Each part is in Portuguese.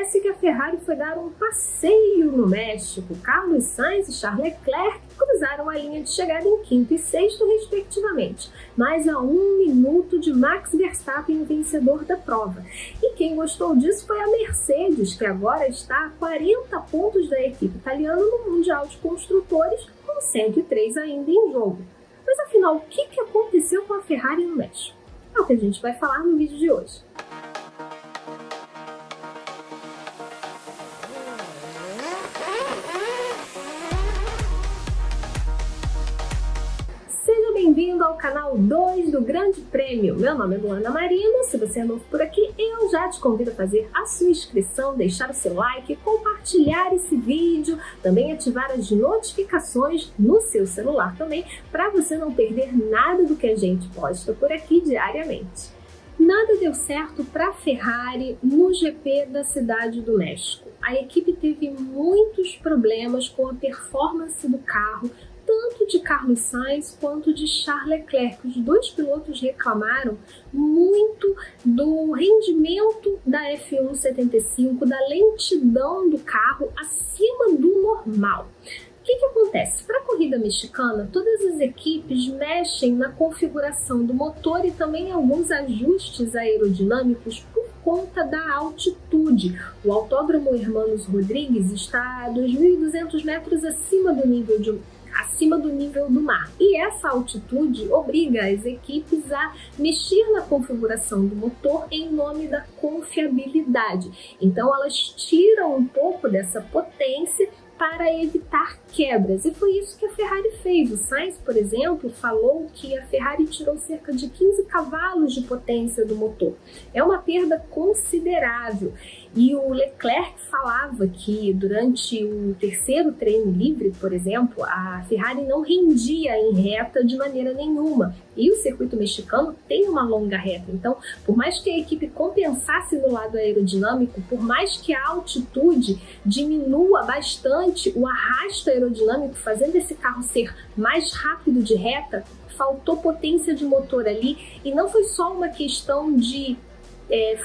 Parece que a Ferrari foi dar um passeio no México. Carlos Sainz e Charles Leclerc cruzaram a linha de chegada em quinto e sexto, respectivamente, mas a um minuto de Max Verstappen, vencedor da prova. E quem gostou disso foi a Mercedes, que agora está a 40 pontos da equipe italiana no Mundial de Construtores, com 103 ainda em jogo. Mas afinal, o que aconteceu com a Ferrari no México? É o que a gente vai falar no vídeo de hoje. Bem-vindo ao canal 2 do Grande Prêmio. Meu nome é Luana Marino, se você é novo por aqui, eu já te convido a fazer a sua inscrição, deixar o seu like, compartilhar esse vídeo, também ativar as notificações no seu celular também, para você não perder nada do que a gente posta por aqui diariamente. Nada deu certo para a Ferrari no GP da Cidade do México. A equipe teve muitos problemas com a performance do carro, tanto de Carlos Sainz quanto de Charles Leclerc. Os dois pilotos reclamaram muito do rendimento da F1 75, da lentidão do carro acima do normal. O que, que acontece? Para a corrida mexicana, todas as equipes mexem na configuração do motor e também alguns ajustes aerodinâmicos por conta da altitude. O Autódromo Hermanos Rodrigues está a 2.200 metros acima do nível de acima do nível do mar. E essa altitude obriga as equipes a mexer na configuração do motor em nome da confiabilidade. Então elas tiram um pouco dessa potência para evitar quebras. E foi isso que a Ferrari fez. O Sainz, por exemplo, falou que a Ferrari tirou cerca de 15 cavalos de potência do motor. É uma perda considerável. E o Leclerc falava que durante o terceiro treino livre, por exemplo, a Ferrari não rendia em reta de maneira nenhuma. E o circuito mexicano tem uma longa reta. Então, por mais que a equipe compensasse no lado aerodinâmico, por mais que a altitude diminua bastante o arrasto aerodinâmico, fazendo esse carro ser mais rápido de reta, faltou potência de motor ali. E não foi só uma questão de é,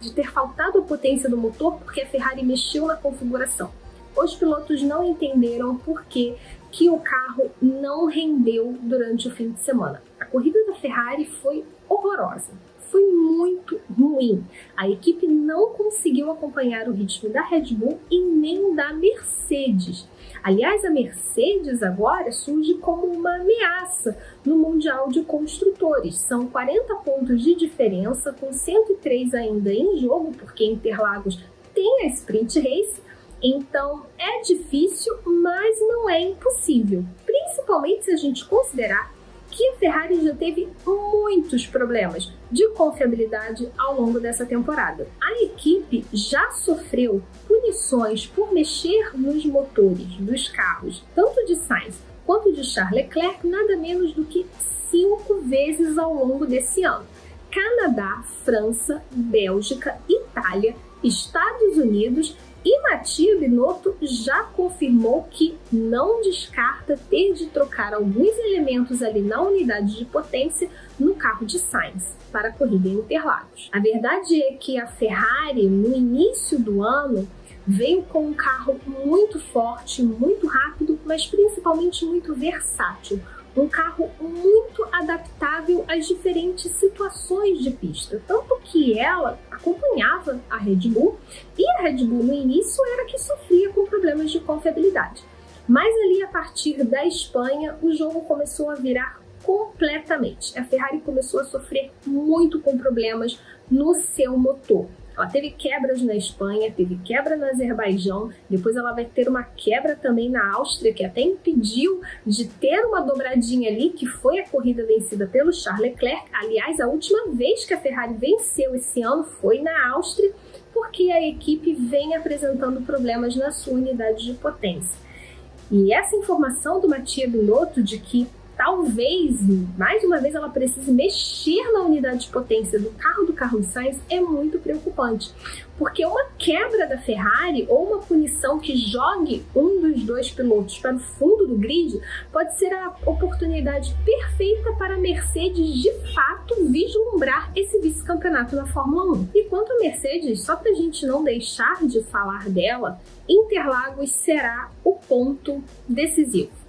de ter faltado a potência do motor porque a Ferrari mexeu na configuração. Os pilotos não entenderam por que, que o carro não rendeu durante o fim de semana. A corrida da Ferrari foi horrorosa, foi muito ruim. A equipe não conseguiu acompanhar o ritmo da Red Bull e nem da Mercedes. Aliás, a Mercedes agora surge como uma ameaça no Mundial de Construtores. São 40 pontos de diferença, com 103 ainda em jogo, porque Interlagos tem a Sprint Race, então é difícil, mas não é impossível, principalmente se a gente considerar que a Ferrari já teve muitos problemas de confiabilidade ao longo dessa temporada. A equipe já sofreu punições por mexer nos motores dos carros, tanto de Sainz quanto de Charles Leclerc, nada menos do que cinco vezes ao longo desse ano. Canadá, França, Bélgica, Itália, Estados Unidos e Matia Binotto já confirmou que não descarta ter de trocar alguns elementos ali na unidade de potência no carro de Sainz para a corrida em Interlagos. A verdade é que a Ferrari, no início do ano, veio com um carro muito forte, muito rápido, mas principalmente muito versátil. Um carro muito adaptável às diferentes situações de pista, tanto que ela acompanhava a Red Bull e a Red Bull no início era que sofria com problemas de confiabilidade. Mas ali a partir da Espanha o jogo começou a virar completamente. A Ferrari começou a sofrer muito com problemas no seu motor. Ela teve quebras na Espanha, teve quebra no Azerbaijão, depois ela vai ter uma quebra também na Áustria, que até impediu de ter uma dobradinha ali, que foi a corrida vencida pelo Charles Leclerc. Aliás, a última vez que a Ferrari venceu esse ano foi na Áustria, porque a equipe vem apresentando problemas na sua unidade de potência. E essa informação do Matia Binotto de que talvez, mais uma vez, ela precise mexer na unidade de potência do carro do Carlos Sainz é muito preocupante. Porque uma quebra da Ferrari ou uma punição que jogue um dos dois pilotos para o fundo do grid pode ser a oportunidade perfeita para a Mercedes de fato vislumbrar esse vice-campeonato na Fórmula 1. E quanto a Mercedes, só para a gente não deixar de falar dela, Interlagos será o ponto decisivo.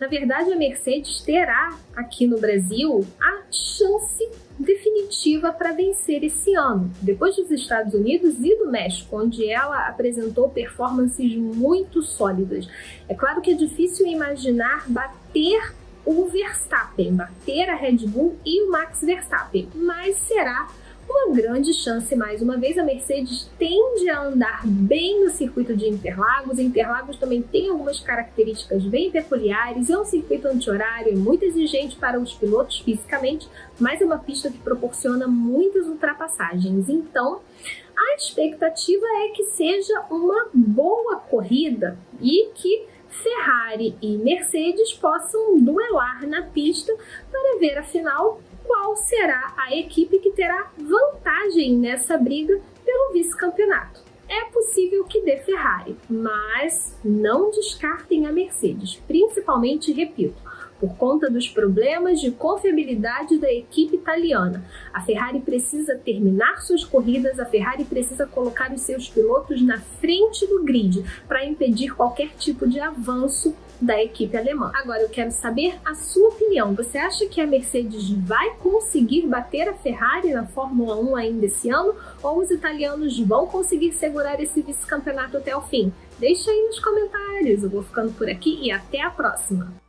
Na verdade, a Mercedes terá aqui no Brasil a chance definitiva para vencer esse ano. Depois dos Estados Unidos e do México, onde ela apresentou performances muito sólidas. É claro que é difícil imaginar bater o Verstappen, bater a Red Bull e o Max Verstappen, mas será uma grande chance mais uma vez. A Mercedes tende a andar bem no circuito de Interlagos. Interlagos também tem algumas características bem peculiares. É um circuito anti-horário, é muito exigente para os pilotos fisicamente, mas é uma pista que proporciona muitas ultrapassagens. Então, a expectativa é que seja uma boa corrida e que Ferrari e Mercedes possam duelar na pista para ver afinal qual será a equipe que terá vantagem nessa briga pelo vice-campeonato. É possível que dê Ferrari, mas não descartem a Mercedes, principalmente, repito, por conta dos problemas de confiabilidade da equipe italiana. A Ferrari precisa terminar suas corridas, a Ferrari precisa colocar os seus pilotos na frente do grid para impedir qualquer tipo de avanço da equipe alemã. Agora eu quero saber a sua opinião. Você acha que a Mercedes vai conseguir bater a Ferrari na Fórmula 1 ainda esse ano? Ou os italianos vão conseguir segurar esse vice-campeonato até o fim? Deixa aí nos comentários. Eu vou ficando por aqui e até a próxima!